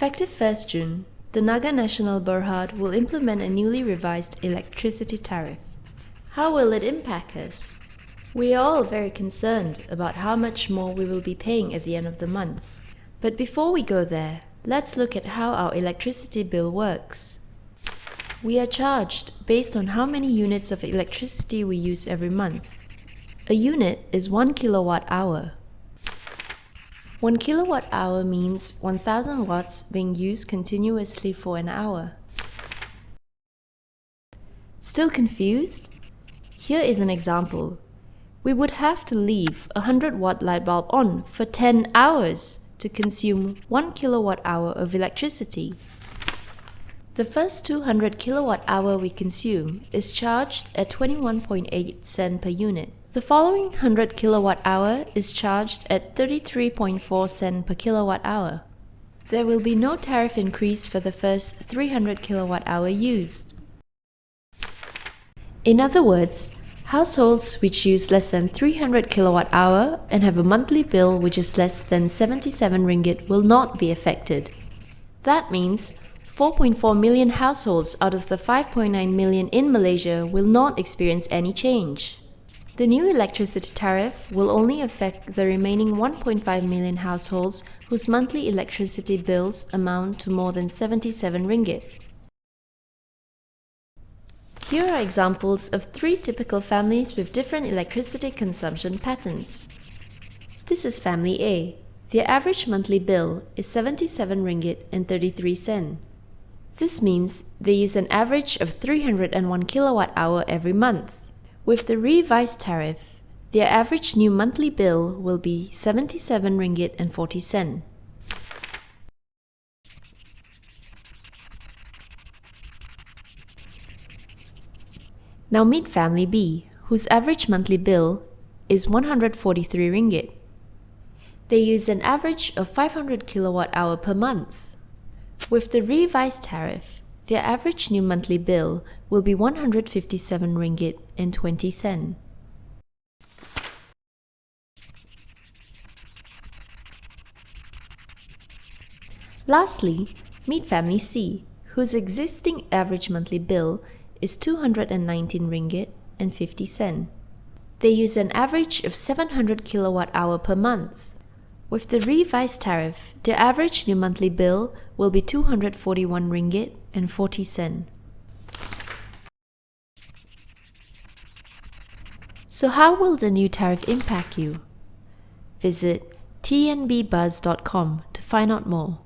Effective 1st June, Tenaga Nasional Berhad will implement a newly revised electricity tariff. How will it impact us? We are all very concerned about how much more we will be paying at the end of the month. But before we go there, let's look at how our electricity bill works. We are charged based on how many units of electricity we use every month. A unit is 1 kilowatt hour. 1 kilowatt hour means 1000 watts being used continuously for an hour. Still confused? Here is an example. We would have to leave a 100 watt light bulb on for 10 hours to consume 1 kilowatt hour of electricity. The first 200 kilowatt hour we consume is charged at 21.8 cent per unit. The following 100 kilowatt hour is charged at 33.4 cent per kilowatt hour. There will be no tariff increase for the first 300 kilowatt hour used. In other words, households which use less than 300 kilowatt hour and have a monthly bill which is less than 77 ringgit will not be affected. That means 4.4 million households out of the 5.9 million in Malaysia will not experience any change. The new electricity tariff will only affect the remaining 1.5 million households whose monthly electricity bills amount to more than 77 ringgit. Here are examples of three typical families with different electricity consumption patterns. This is family A. Their average monthly bill is 77 ringgit and 33 sen. This means they use an average of 301 kilowatt hour every month. With the revised tariff, their average new monthly bill will be 77 ringgit and 40 cent. Now meet family B, whose average monthly bill is 143 ringgit. They use an average of 500 kilowatt hour per month. With the revised tariff, their average new monthly bill will be 157 ringgit and 20 cent. Lastly, meet family C, whose existing average monthly bill is 219 ringgit and 50 cent. They use an average of 700 kilowatt hour per month. With the revised tariff, the average new monthly bill will be 241 ringgit and 40 cent. So how will the new tariff impact you? Visit tnbbuzz.com to find out more.